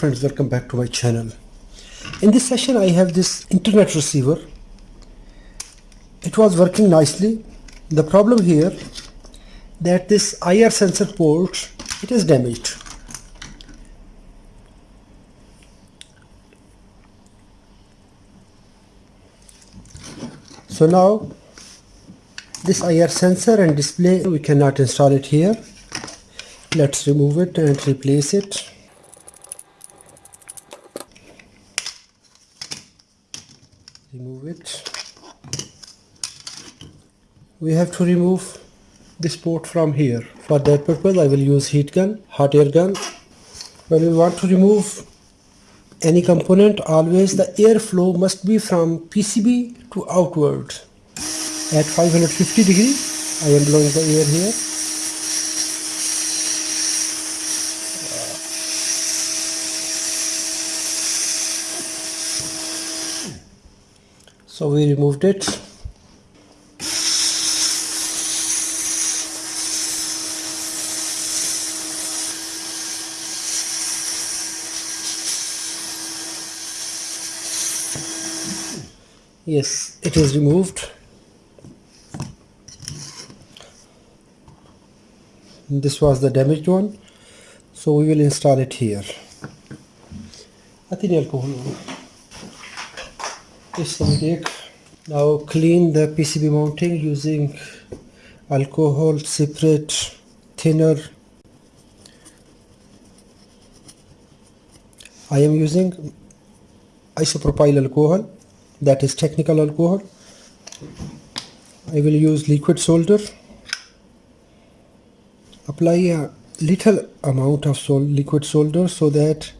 friends welcome back to my channel. In this session I have this internet receiver. It was working nicely. The problem here that this IR sensor port it is damaged. So now this IR sensor and display we cannot install it here. Let's remove it and replace it remove it. We have to remove this port from here. For that purpose I will use heat gun hot air gun. When we want to remove any component always the airflow must be from PCB to outward. At 550 degree I am blowing the air here so we removed it. Yes it is removed. This was the damaged one. So we will install it here. I think alcohol now clean the PCB mounting using alcohol separate thinner. I am using isopropyl alcohol that is technical alcohol. I will use liquid solder. Apply a little amount of sol liquid solder so that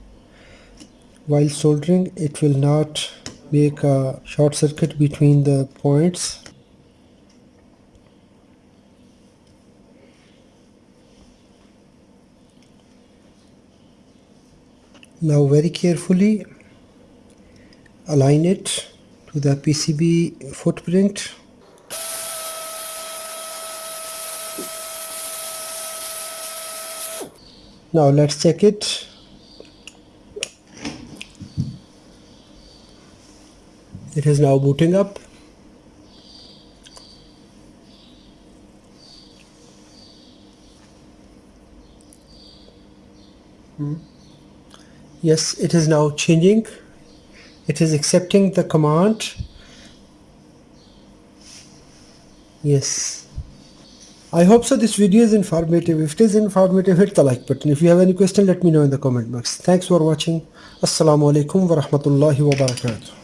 while soldering it will not make a short circuit between the points. Now very carefully align it to the PCB footprint. Now let's check it it is now booting up. Hmm. yes it is now changing. It is accepting the command. Yes. I hope so this video is informative. If it is informative hit the like button. If you have any question let me know in the comment box. Thanks for watching. Assalamu alaikum wa rahmatullahi wa barakatuh